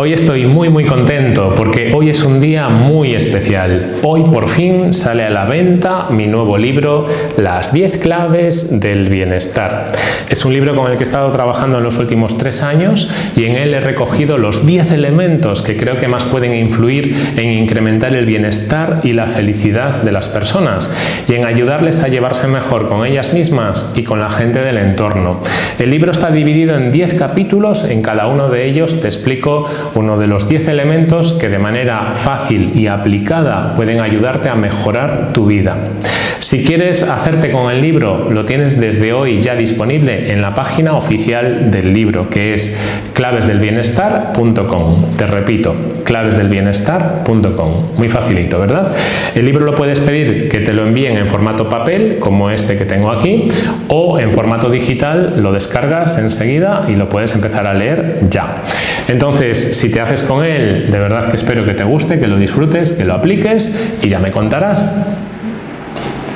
Hoy estoy muy muy contento porque hoy es un día muy especial. Hoy por fin sale a la venta mi nuevo libro Las 10 claves del bienestar. Es un libro con el que he estado trabajando en los últimos tres años y en él he recogido los 10 elementos que creo que más pueden influir en incrementar el bienestar y la felicidad de las personas y en ayudarles a llevarse mejor con ellas mismas y con la gente del entorno. El libro está dividido en 10 capítulos, en cada uno de ellos te explico uno de los 10 elementos que de manera fácil y aplicada pueden ayudarte a mejorar tu vida. Si quieres hacerte con el libro, lo tienes desde hoy ya disponible en la página oficial del libro, que es clavesdelbienestar.com. Te repito, clavesdelbienestar.com. Muy facilito, ¿verdad? El libro lo puedes pedir que te lo envíen en formato papel, como este que tengo aquí, o en formato digital, lo descargas enseguida y lo puedes empezar a leer ya. Entonces, si te haces con él, de verdad que espero que te guste, que lo disfrutes, que lo apliques y ya me contarás.